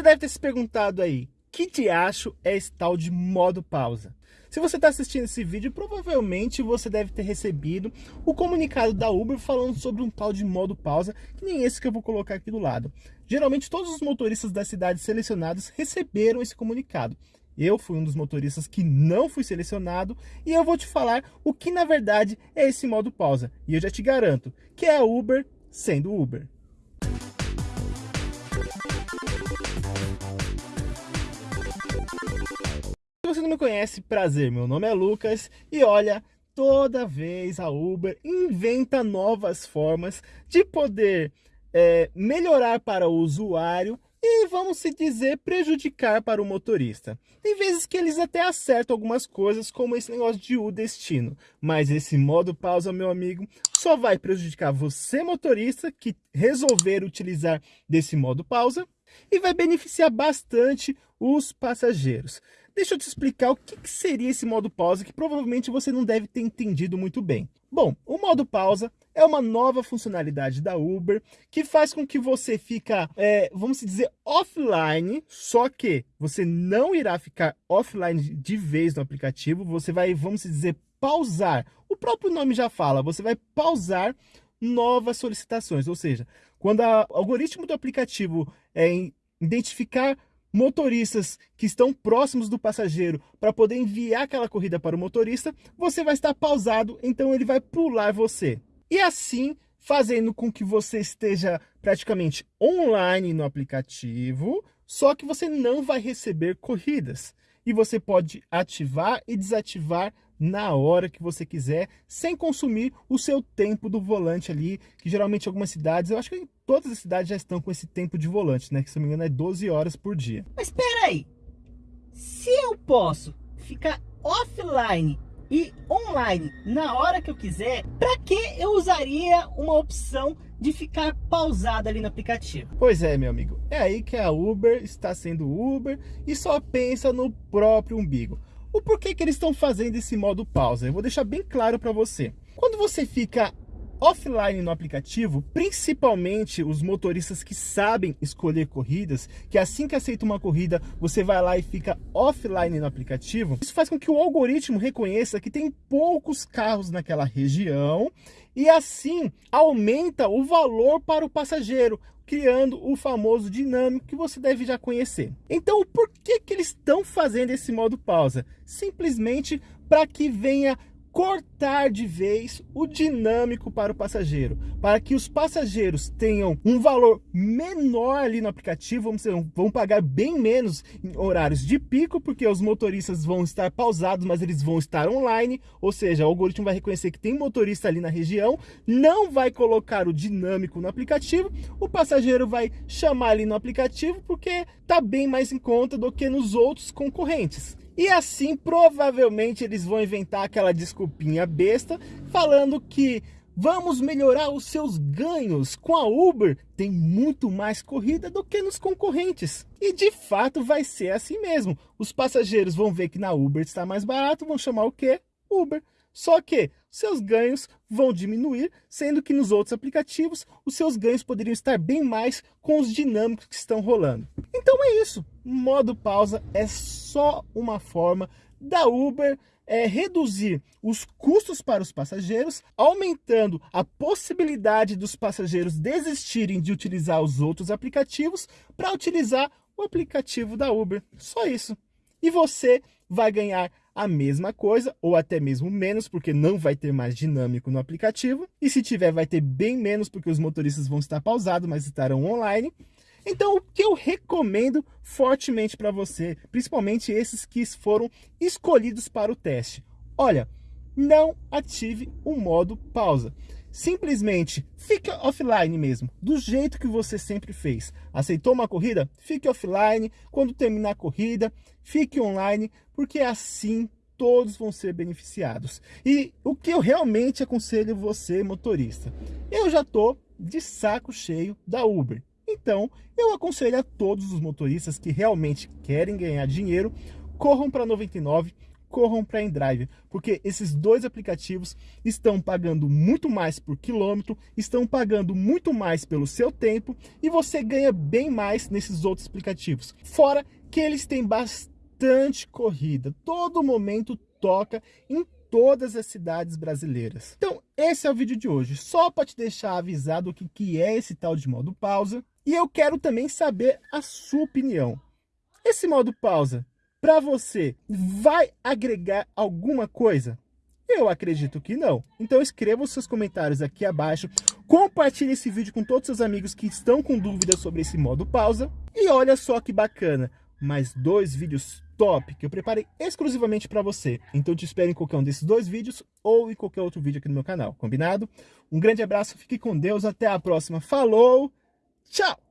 já deve ter se perguntado aí, que diacho é esse tal de modo pausa? Se você está assistindo esse vídeo, provavelmente você deve ter recebido o comunicado da Uber falando sobre um tal de modo pausa, que nem esse que eu vou colocar aqui do lado. Geralmente todos os motoristas das cidades selecionadas receberam esse comunicado. Eu fui um dos motoristas que não fui selecionado e eu vou te falar o que na verdade é esse modo pausa. E eu já te garanto que é Uber sendo Uber. Você não me conhece, prazer, meu nome é Lucas e olha, toda vez a Uber inventa novas formas de poder é, melhorar para o usuário e vamos se dizer prejudicar para o motorista. Tem vezes que eles até acertam algumas coisas, como esse negócio de o destino, mas esse modo pausa, meu amigo, só vai prejudicar você motorista que resolver utilizar desse modo pausa e vai beneficiar bastante os passageiros. Deixa eu te explicar o que seria esse modo pausa que provavelmente você não deve ter entendido muito bem. Bom, o modo pausa é uma nova funcionalidade da Uber que faz com que você fica, é, vamos dizer, offline, só que você não irá ficar offline de vez no aplicativo, você vai, vamos dizer, pausar. O próprio nome já fala, você vai pausar novas solicitações, ou seja, quando o algoritmo do aplicativo é, identificar motoristas que estão próximos do passageiro para poder enviar aquela corrida para o motorista, você vai estar pausado, então ele vai pular você. E assim, fazendo com que você esteja praticamente online no aplicativo, só que você não vai receber corridas. E você pode ativar e desativar na hora que você quiser, sem consumir o seu tempo do volante ali, que geralmente algumas cidades, eu acho que todas as cidades já estão com esse tempo de volante, né? Que se não me engano é 12 horas por dia. Mas espera aí, se eu posso ficar offline e online na hora que eu quiser, para que eu usaria uma opção de ficar pausado ali no aplicativo? Pois é, meu amigo, é aí que a Uber está sendo Uber e só pensa no próprio umbigo. O porquê que eles estão fazendo esse modo pausa? Eu vou deixar bem claro para você. Quando você fica offline no aplicativo, principalmente os motoristas que sabem escolher corridas, que assim que aceita uma corrida, você vai lá e fica offline no aplicativo, isso faz com que o algoritmo reconheça que tem poucos carros naquela região e assim aumenta o valor para o passageiro, criando o famoso dinâmico que você deve já conhecer. Então, por que, que eles estão fazendo esse modo pausa? Simplesmente para que venha cortar de vez o dinâmico para o passageiro, para que os passageiros tenham um valor menor ali no aplicativo, vamos dizer, vão pagar bem menos em horários de pico, porque os motoristas vão estar pausados, mas eles vão estar online, ou seja, o algoritmo vai reconhecer que tem motorista ali na região, não vai colocar o dinâmico no aplicativo, o passageiro vai chamar ali no aplicativo porque está bem mais em conta do que nos outros concorrentes. E assim, provavelmente, eles vão inventar aquela desculpinha besta, falando que vamos melhorar os seus ganhos. Com a Uber, tem muito mais corrida do que nos concorrentes. E de fato vai ser assim mesmo. Os passageiros vão ver que na Uber está mais barato, vão chamar o quê? Uber. Só que seus ganhos vão diminuir, sendo que nos outros aplicativos os seus ganhos poderiam estar bem mais com os dinâmicos que estão rolando. Então é isso, modo pausa é só uma forma da Uber é, reduzir os custos para os passageiros, aumentando a possibilidade dos passageiros desistirem de utilizar os outros aplicativos para utilizar o aplicativo da Uber. Só isso. E você vai ganhar a mesma coisa, ou até mesmo menos, porque não vai ter mais dinâmico no aplicativo. E se tiver, vai ter bem menos, porque os motoristas vão estar pausados, mas estarão online. Então, o que eu recomendo fortemente para você, principalmente esses que foram escolhidos para o teste? Olha, não ative o modo pausa. Simplesmente fique offline mesmo, do jeito que você sempre fez. Aceitou uma corrida? Fique offline. Quando terminar a corrida, fique online, porque assim todos vão ser beneficiados. E o que eu realmente aconselho você, motorista? Eu já estou de saco cheio da Uber. Então, eu aconselho a todos os motoristas que realmente querem ganhar dinheiro, corram para 99, corram para Endrive, porque esses dois aplicativos estão pagando muito mais por quilômetro, estão pagando muito mais pelo seu tempo e você ganha bem mais nesses outros aplicativos. Fora que eles têm bastante corrida, todo momento toca em todas as cidades brasileiras. Então, esse é o vídeo de hoje, só para te deixar avisado o que, que é esse tal de modo pausa. E eu quero também saber a sua opinião. Esse modo pausa, para você, vai agregar alguma coisa? Eu acredito que não. Então escreva os seus comentários aqui abaixo, compartilhe esse vídeo com todos os seus amigos que estão com dúvidas sobre esse modo pausa. E olha só que bacana, mais dois vídeos top que eu preparei exclusivamente para você. Então te espero em qualquer um desses dois vídeos ou em qualquer outro vídeo aqui no meu canal, combinado? Um grande abraço, fique com Deus, até a próxima. Falou, tchau!